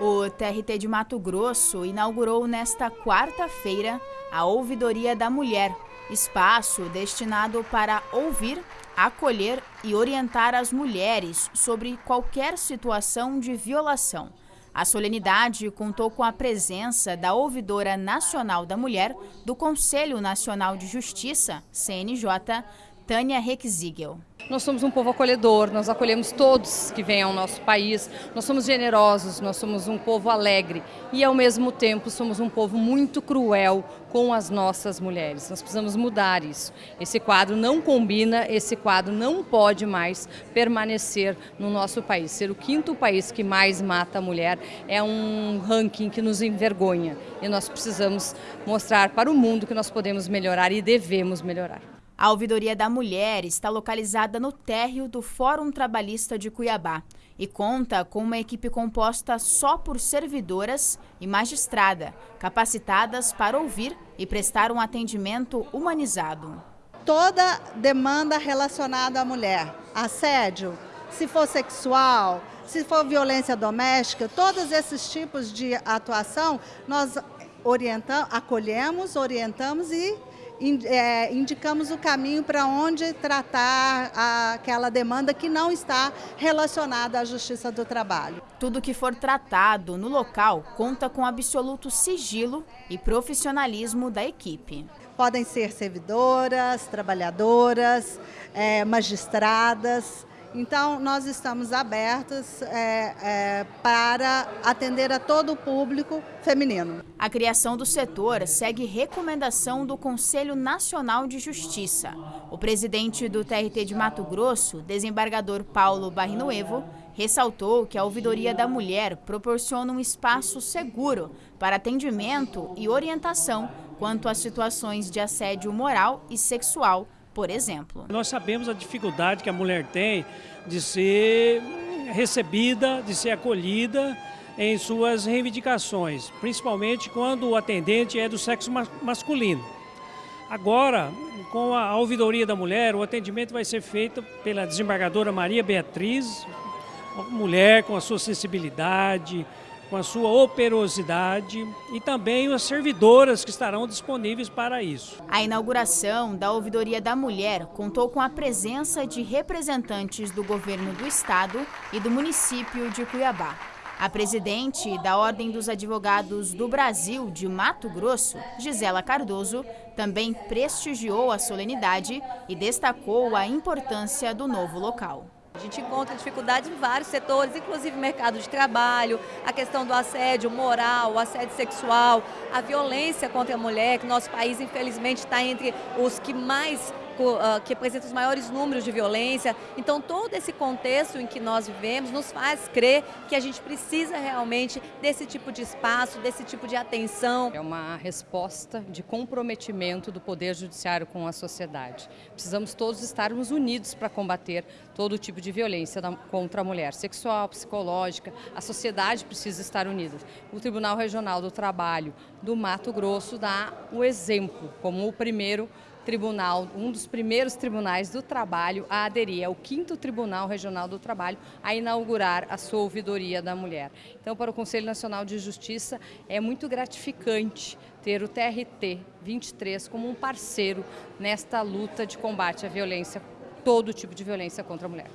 O TRT de Mato Grosso inaugurou nesta quarta-feira a Ouvidoria da Mulher, espaço destinado para ouvir, acolher e orientar as mulheres sobre qualquer situação de violação. A solenidade contou com a presença da Ouvidora Nacional da Mulher do Conselho Nacional de Justiça, CNJ, Tânia Requizigel. Nós somos um povo acolhedor, nós acolhemos todos que vêm ao nosso país, nós somos generosos, nós somos um povo alegre e ao mesmo tempo somos um povo muito cruel com as nossas mulheres. Nós precisamos mudar isso. Esse quadro não combina, esse quadro não pode mais permanecer no nosso país. Ser o quinto país que mais mata a mulher é um ranking que nos envergonha e nós precisamos mostrar para o mundo que nós podemos melhorar e devemos melhorar. A Ouvidoria da Mulher está localizada no térreo do Fórum Trabalhista de Cuiabá e conta com uma equipe composta só por servidoras e magistrada, capacitadas para ouvir e prestar um atendimento humanizado. Toda demanda relacionada à mulher, assédio, se for sexual, se for violência doméstica, todos esses tipos de atuação nós orientamos, acolhemos, orientamos e indicamos o caminho para onde tratar aquela demanda que não está relacionada à Justiça do Trabalho. Tudo que for tratado no local conta com absoluto sigilo e profissionalismo da equipe. Podem ser servidoras, trabalhadoras, é, magistradas, então, nós estamos abertos é, é, para atender a todo o público feminino. A criação do setor segue recomendação do Conselho Nacional de Justiça. O presidente do TRT de Mato Grosso, desembargador Paulo Barrinuevo, ressaltou que a Ouvidoria da Mulher proporciona um espaço seguro para atendimento e orientação quanto às situações de assédio moral e sexual por exemplo. Nós sabemos a dificuldade que a mulher tem de ser recebida, de ser acolhida em suas reivindicações, principalmente quando o atendente é do sexo masculino. Agora, com a ouvidoria da mulher, o atendimento vai ser feito pela desembargadora Maria Beatriz, uma mulher com a sua sensibilidade, com a sua operosidade e também as servidoras que estarão disponíveis para isso. A inauguração da Ouvidoria da Mulher contou com a presença de representantes do governo do estado e do município de Cuiabá. A presidente da Ordem dos Advogados do Brasil de Mato Grosso, Gisela Cardoso, também prestigiou a solenidade e destacou a importância do novo local. A gente encontra dificuldade em vários setores, inclusive mercado de trabalho, a questão do assédio moral, o assédio sexual, a violência contra a mulher, que nosso país infelizmente está entre os que mais que apresenta os maiores números de violência. Então, todo esse contexto em que nós vivemos nos faz crer que a gente precisa realmente desse tipo de espaço, desse tipo de atenção. É uma resposta de comprometimento do Poder Judiciário com a sociedade. Precisamos todos estarmos unidos para combater todo tipo de violência contra a mulher, sexual, psicológica. A sociedade precisa estar unida. O Tribunal Regional do Trabalho do Mato Grosso dá o exemplo como o primeiro tribunal, um dos primeiros tribunais do trabalho a aderir ao quinto Tribunal Regional do Trabalho a inaugurar a sua ouvidoria da mulher. Então, para o Conselho Nacional de Justiça, é muito gratificante ter o TRT 23 como um parceiro nesta luta de combate à violência, todo tipo de violência contra a mulher.